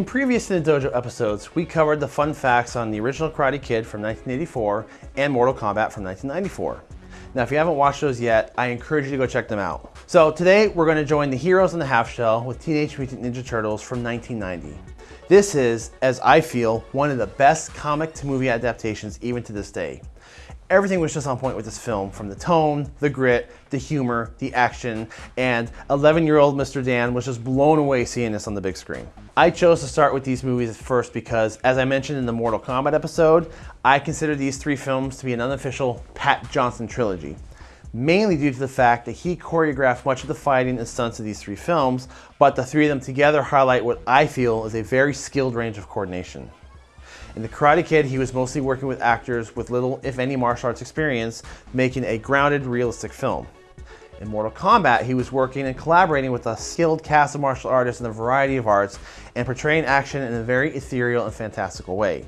In previous Cinedojo episodes, we covered the fun facts on the original Karate Kid from 1984 and Mortal Kombat from 1994. Now, if you haven't watched those yet, I encourage you to go check them out. So today, we're gonna join the heroes in the half shell with Teenage Mutant Ninja Turtles from 1990. This is, as I feel, one of the best comic to movie adaptations even to this day everything was just on point with this film, from the tone, the grit, the humor, the action, and 11-year-old Mr. Dan was just blown away seeing this on the big screen. I chose to start with these movies first because, as I mentioned in the Mortal Kombat episode, I consider these three films to be an unofficial Pat Johnson trilogy mainly due to the fact that he choreographed much of the fighting and stunts of these three films, but the three of them together highlight what I feel is a very skilled range of coordination. In The Karate Kid, he was mostly working with actors with little, if any, martial arts experience, making a grounded, realistic film. In Mortal Kombat, he was working and collaborating with a skilled cast of martial artists in a variety of arts and portraying action in a very ethereal and fantastical way.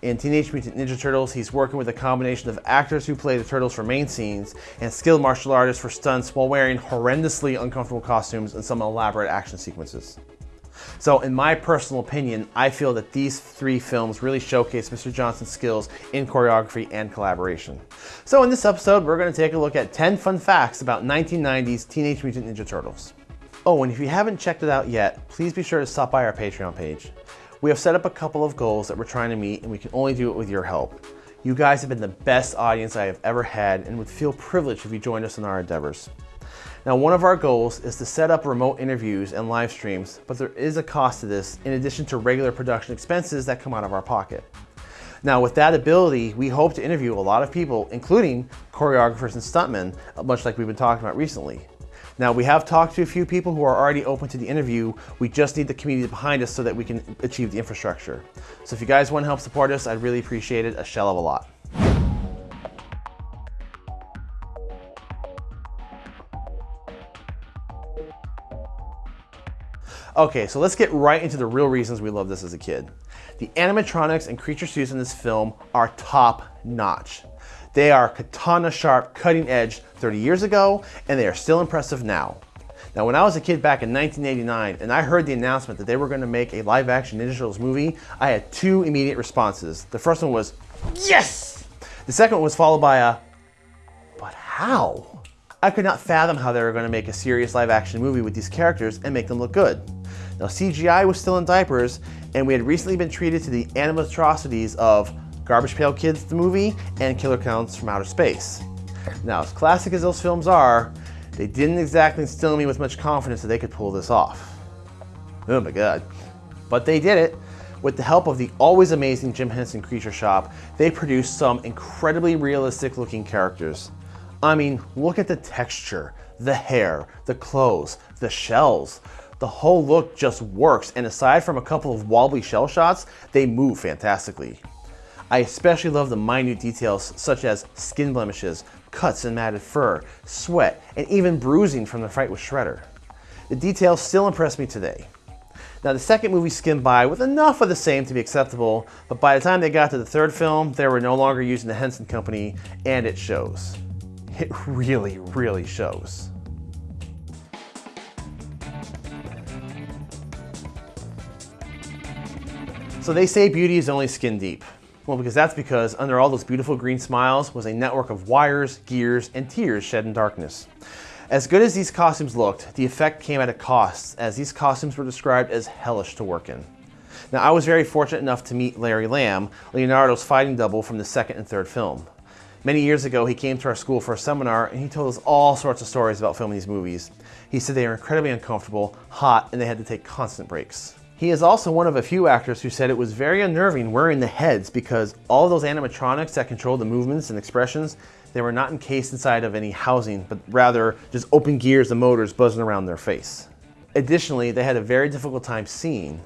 In Teenage Mutant Ninja Turtles, he's working with a combination of actors who play the Turtles for main scenes and skilled martial artists for stunts while wearing horrendously uncomfortable costumes and some elaborate action sequences. So in my personal opinion, I feel that these three films really showcase Mr. Johnson's skills in choreography and collaboration. So in this episode, we're gonna take a look at 10 fun facts about 1990s Teenage Mutant Ninja Turtles. Oh, and if you haven't checked it out yet, please be sure to stop by our Patreon page. We have set up a couple of goals that we're trying to meet and we can only do it with your help. You guys have been the best audience I have ever had and would feel privileged if you joined us in our endeavors. Now, one of our goals is to set up remote interviews and live streams, but there is a cost to this in addition to regular production expenses that come out of our pocket. Now, with that ability, we hope to interview a lot of people, including choreographers and stuntmen, much like we've been talking about recently. Now, we have talked to a few people who are already open to the interview. We just need the community behind us so that we can achieve the infrastructure. So if you guys want to help support us, I'd really appreciate it a shell of a lot. Okay, so let's get right into the real reasons we love this as a kid. The animatronics and creature suits in this film are top notch. They are katana sharp, cutting edge 30 years ago, and they are still impressive now. Now, when I was a kid back in 1989 and I heard the announcement that they were going to make a live action Ninja Turtles movie, I had two immediate responses. The first one was, yes! The second one was followed by a, but how? I could not fathom how they were going to make a serious live action movie with these characters and make them look good. Now CGI was still in diapers and we had recently been treated to the animatrocities of Garbage Pail Kids the movie and Killer Clowns from Outer Space. Now as classic as those films are, they didn't exactly instill me with much confidence that they could pull this off. Oh my god. But they did it. With the help of the always amazing Jim Henson Creature Shop, they produced some incredibly realistic looking characters. I mean, look at the texture, the hair, the clothes, the shells the whole look just works. And aside from a couple of wobbly shell shots, they move fantastically. I especially love the minute details such as skin blemishes, cuts and matted fur, sweat, and even bruising from the fight with Shredder. The details still impress me today. Now the second movie skimmed by with enough of the same to be acceptable, but by the time they got to the third film, they were no longer using the Henson Company, and it shows. It really, really shows. So they say beauty is only skin deep. Well, because that's because under all those beautiful green smiles was a network of wires, gears, and tears shed in darkness. As good as these costumes looked, the effect came at a cost, as these costumes were described as hellish to work in. Now, I was very fortunate enough to meet Larry Lamb, Leonardo's fighting double from the second and third film. Many years ago, he came to our school for a seminar and he told us all sorts of stories about filming these movies. He said they were incredibly uncomfortable, hot, and they had to take constant breaks. He is also one of a few actors who said it was very unnerving wearing the heads because all those animatronics that control the movements and expressions, they were not encased inside of any housing, but rather just open gears and motors buzzing around their face. Additionally, they had a very difficult time seeing.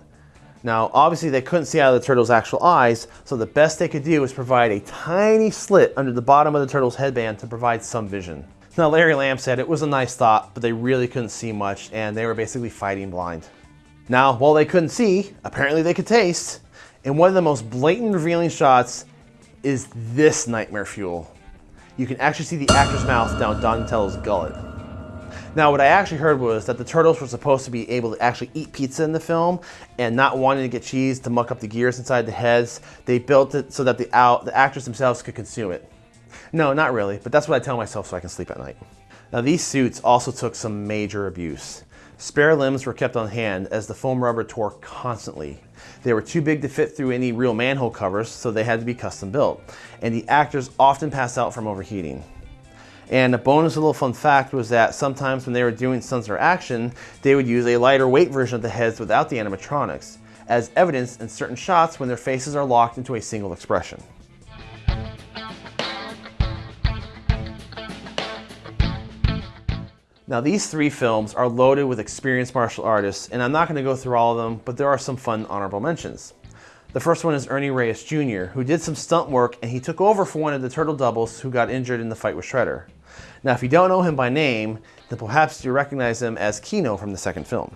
Now, obviously they couldn't see out of the turtle's actual eyes, so the best they could do was provide a tiny slit under the bottom of the turtle's headband to provide some vision. Now, Larry Lamb said it was a nice thought, but they really couldn't see much, and they were basically fighting blind. Now, while they couldn't see, apparently they could taste. And one of the most blatant revealing shots is this nightmare fuel. You can actually see the actor's mouth down Donatello's gullet. Now, what I actually heard was that the turtles were supposed to be able to actually eat pizza in the film and not wanting to get cheese to muck up the gears inside the heads, they built it so that the, out, the actors themselves could consume it. No, not really, but that's what I tell myself so I can sleep at night. Now, these suits also took some major abuse. Spare limbs were kept on hand as the foam rubber tore constantly. They were too big to fit through any real manhole covers, so they had to be custom built. And the actors often passed out from overheating. And a bonus little fun fact was that sometimes when they were doing stunts or action, they would use a lighter weight version of the heads without the animatronics, as evidenced in certain shots when their faces are locked into a single expression. Now these three films are loaded with experienced martial artists, and I'm not going to go through all of them, but there are some fun honorable mentions. The first one is Ernie Reyes Jr., who did some stunt work and he took over for one of the Turtle Doubles who got injured in the fight with Shredder. Now, if you don't know him by name, then perhaps you recognize him as Keno from the second film.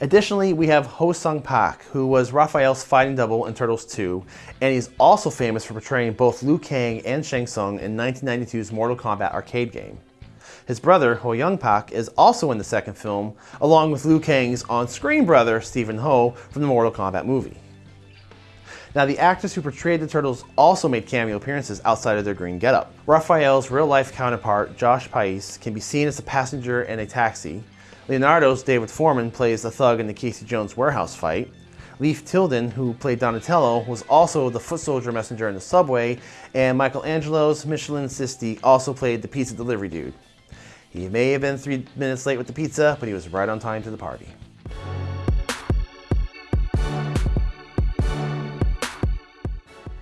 Additionally, we have Ho Sung Pak, who was Raphael's fighting double in Turtles 2, and he's also famous for portraying both Liu Kang and Shang Tsung in 1992's Mortal Kombat arcade game. His brother, Ho Young Pak, is also in the second film, along with Liu Kang's on-screen brother, Steven Ho, from the Mortal Kombat movie. Now, the actors who portrayed the Turtles also made cameo appearances outside of their green getup. Raphael's real-life counterpart, Josh Pais, can be seen as a passenger in a taxi. Leonardo's David Forman plays the thug in the Casey Jones warehouse fight. Leif Tilden, who played Donatello, was also the foot soldier messenger in the subway, and Michelangelo's Michelan Sisti also played the pizza delivery dude. He may have been three minutes late with the pizza, but he was right on time to the party.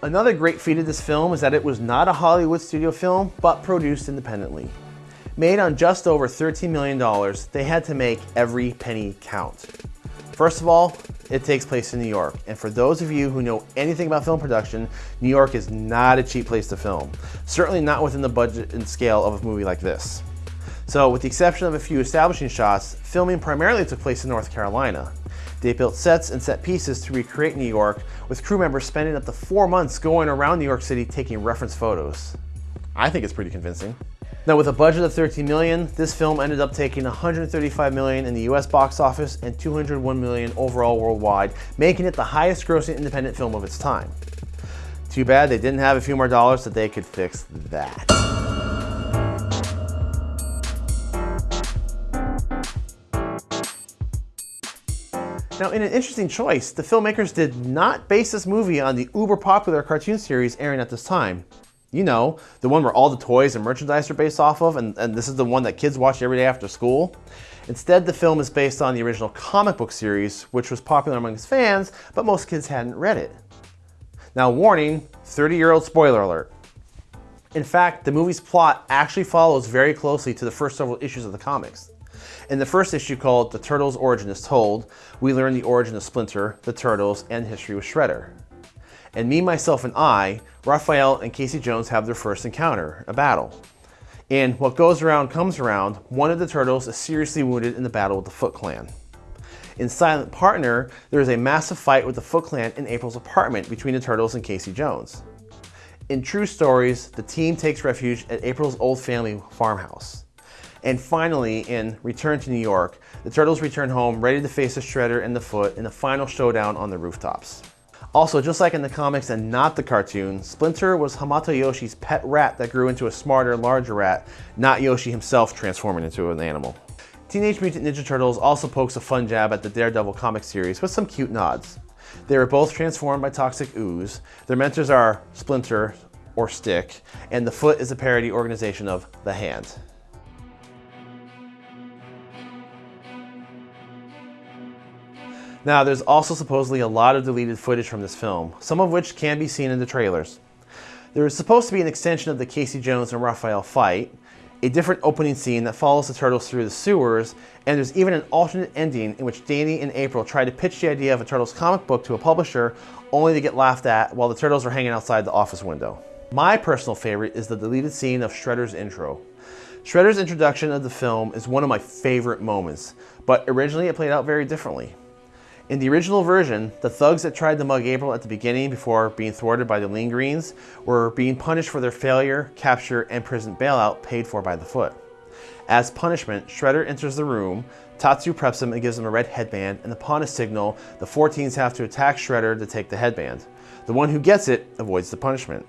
Another great feat of this film is that it was not a Hollywood studio film, but produced independently. Made on just over $13 million, they had to make every penny count. First of all, it takes place in New York. And for those of you who know anything about film production, New York is not a cheap place to film. Certainly not within the budget and scale of a movie like this. So with the exception of a few establishing shots, filming primarily took place in North Carolina. They built sets and set pieces to recreate New York, with crew members spending up to four months going around New York City taking reference photos. I think it's pretty convincing. Now with a budget of 13 million, this film ended up taking 135 million in the US box office and 201 million overall worldwide, making it the highest grossing independent film of its time. Too bad they didn't have a few more dollars that they could fix that. Now, in an interesting choice, the filmmakers did not base this movie on the uber popular cartoon series airing at this time. You know, the one where all the toys and merchandise are based off of, and, and this is the one that kids watch every day after school. Instead, the film is based on the original comic book series, which was popular among its fans, but most kids hadn't read it. Now, warning 30 year old spoiler alert. In fact, the movie's plot actually follows very closely to the first several issues of the comics. In the first issue called The Turtles' Origin is Told, we learn the origin of Splinter, the Turtles, and history with Shredder. And Me, Myself, and I, Raphael and Casey Jones have their first encounter, a battle. And what goes around comes around, one of the Turtles is seriously wounded in the battle with the Foot Clan. In Silent Partner, there is a massive fight with the Foot Clan in April's apartment between the Turtles and Casey Jones. In True Stories, the team takes refuge at April's old family farmhouse. And finally, in Return to New York, the Turtles return home ready to face the Shredder and the Foot in the final showdown on the rooftops. Also, just like in the comics and not the cartoon, Splinter was Hamato Yoshi's pet rat that grew into a smarter, larger rat, not Yoshi himself transforming into an animal. Teenage Mutant Ninja Turtles also pokes a fun jab at the Daredevil comic series with some cute nods. They were both transformed by toxic ooze. Their mentors are Splinter, or Stick, and the Foot is a parody organization of The Hand. Now, there's also supposedly a lot of deleted footage from this film, some of which can be seen in the trailers. There is supposed to be an extension of the Casey Jones and Raphael fight, a different opening scene that follows the turtles through the sewers, and there's even an alternate ending in which Danny and April try to pitch the idea of a Turtles comic book to a publisher, only to get laughed at while the turtles are hanging outside the office window. My personal favorite is the deleted scene of Shredder's intro. Shredder's introduction of the film is one of my favorite moments, but originally it played out very differently. In the original version, the thugs that tried to mug April at the beginning before being thwarted by the Lean Greens were being punished for their failure, capture, and prison bailout paid for by the Foot. As punishment, Shredder enters the room, Tatsu preps him and gives him a red headband, and upon a signal, the four teens have to attack Shredder to take the headband. The one who gets it avoids the punishment.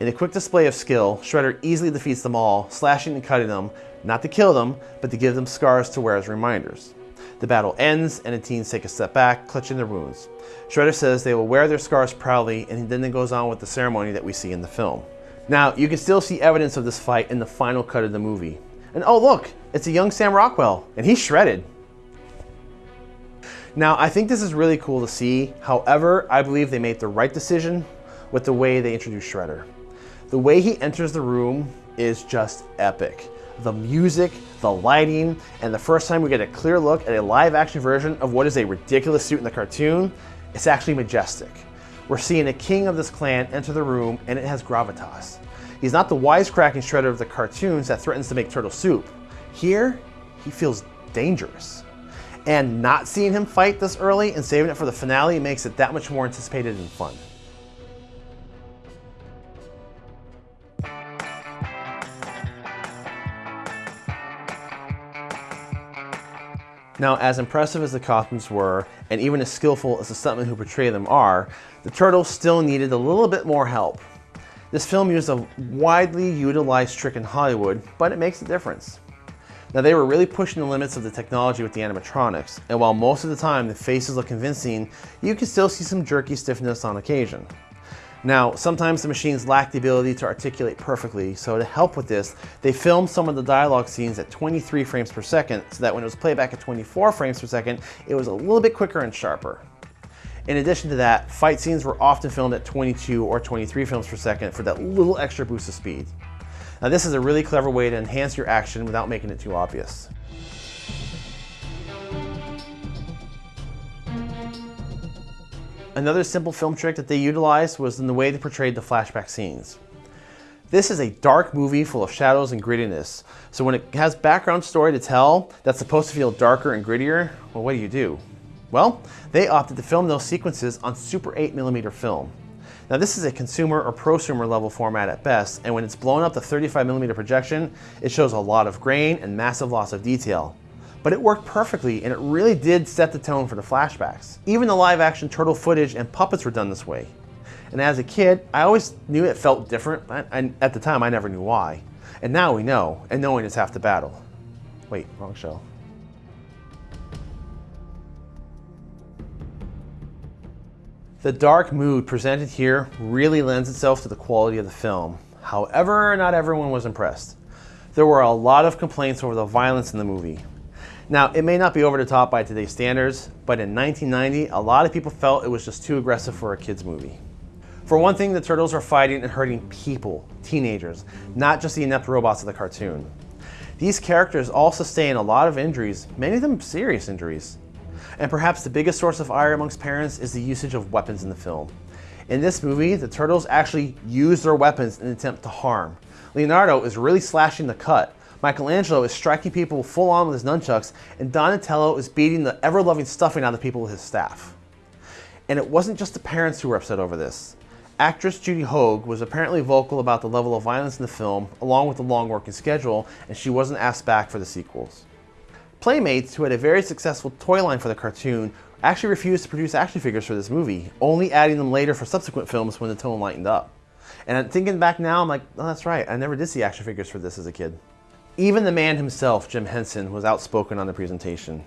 In a quick display of skill, Shredder easily defeats them all, slashing and cutting them, not to kill them, but to give them scars to wear as reminders. The battle ends, and the teens take a step back, clutching their wounds. Shredder says they will wear their scars proudly, and then it goes on with the ceremony that we see in the film. Now, you can still see evidence of this fight in the final cut of the movie. And oh look, it's a young Sam Rockwell, and he's shredded. Now, I think this is really cool to see. However, I believe they made the right decision with the way they introduced Shredder. The way he enters the room is just epic. The music, the lighting, and the first time we get a clear look at a live action version of what is a ridiculous suit in the cartoon, it's actually majestic. We're seeing a king of this clan enter the room and it has gravitas. He's not the wisecracking shredder of the cartoons that threatens to make turtle soup. Here, he feels dangerous. And not seeing him fight this early and saving it for the finale makes it that much more anticipated and fun. Now, as impressive as the costumes were, and even as skillful as the stuntmen who portray them are, the turtles still needed a little bit more help. This film used a widely utilized trick in Hollywood, but it makes a difference. Now they were really pushing the limits of the technology with the animatronics, and while most of the time the faces look convincing, you can still see some jerky stiffness on occasion. Now, sometimes the machines lack the ability to articulate perfectly, so to help with this, they filmed some of the dialogue scenes at 23 frames per second, so that when it was played back at 24 frames per second, it was a little bit quicker and sharper. In addition to that, fight scenes were often filmed at 22 or 23 frames per second for that little extra boost of speed. Now this is a really clever way to enhance your action without making it too obvious. Another simple film trick that they utilized was in the way they portrayed the flashback scenes. This is a dark movie full of shadows and grittiness, so when it has background story to tell that's supposed to feel darker and grittier, well what do you do? Well, they opted to film those sequences on Super 8mm film. Now this is a consumer or prosumer level format at best, and when it's blown up to 35mm projection, it shows a lot of grain and massive loss of detail. But it worked perfectly, and it really did set the tone for the flashbacks. Even the live action turtle footage and puppets were done this way. And as a kid, I always knew it felt different, and at the time I never knew why. And now we know, and knowing is half the battle. Wait, wrong show. The dark mood presented here really lends itself to the quality of the film. However, not everyone was impressed. There were a lot of complaints over the violence in the movie. Now, it may not be over the top by today's standards, but in 1990, a lot of people felt it was just too aggressive for a kid's movie. For one thing, the turtles are fighting and hurting people, teenagers, not just the inept robots of the cartoon. These characters all sustain a lot of injuries, many of them serious injuries. And perhaps the biggest source of ire amongst parents is the usage of weapons in the film. In this movie, the turtles actually use their weapons in an attempt to harm. Leonardo is really slashing the cut. Michelangelo is striking people full on with his nunchucks, and Donatello is beating the ever-loving stuffing out of people with his staff. And it wasn't just the parents who were upset over this. Actress Judy Hoag was apparently vocal about the level of violence in the film, along with the long working schedule, and she wasn't asked back for the sequels. Playmates, who had a very successful toy line for the cartoon, actually refused to produce action figures for this movie, only adding them later for subsequent films when the tone lightened up. And thinking back now, I'm like, oh, that's right, I never did see action figures for this as a kid. Even the man himself, Jim Henson, was outspoken on the presentation.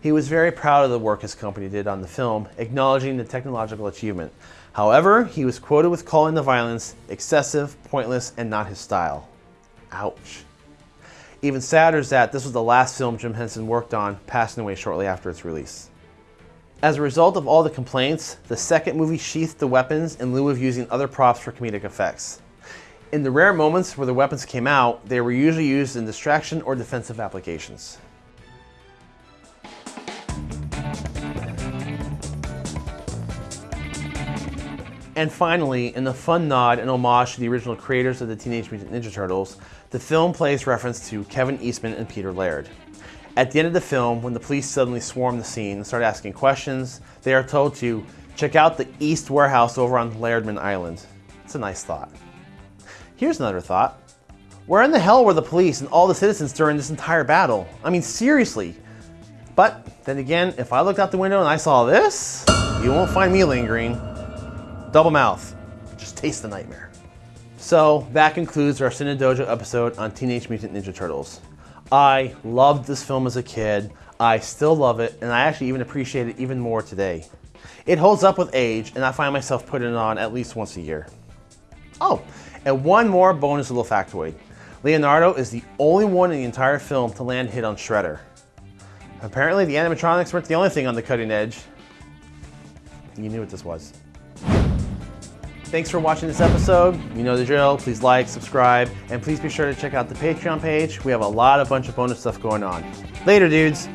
He was very proud of the work his company did on the film, acknowledging the technological achievement. However, he was quoted with calling the violence excessive, pointless, and not his style. Ouch. Even sadder is that this was the last film Jim Henson worked on, passing away shortly after its release. As a result of all the complaints, the second movie sheathed the weapons in lieu of using other props for comedic effects. In the rare moments where the weapons came out, they were usually used in distraction or defensive applications. And finally, in a fun nod and homage to the original creators of the Teenage Mutant Ninja Turtles, the film plays reference to Kevin Eastman and Peter Laird. At the end of the film, when the police suddenly swarm the scene and start asking questions, they are told to check out the East Warehouse over on Lairdman Island. It's a nice thought. Here's another thought. Where in the hell were the police and all the citizens during this entire battle? I mean, seriously. But then again, if I looked out the window and I saw this, you won't find me lingering. Double mouth. Just taste the nightmare. So that concludes our Cinedojo episode on Teenage Mutant Ninja Turtles. I loved this film as a kid. I still love it, and I actually even appreciate it even more today. It holds up with age, and I find myself putting it on at least once a year. Oh, and one more bonus little factoid. Leonardo is the only one in the entire film to land hit on Shredder. Apparently the animatronics weren't the only thing on the cutting edge. You knew what this was. Thanks for watching this episode. You know the drill. Please like, subscribe, and please be sure to check out the Patreon page. We have a lot of bunch of bonus stuff going on. Later, dudes.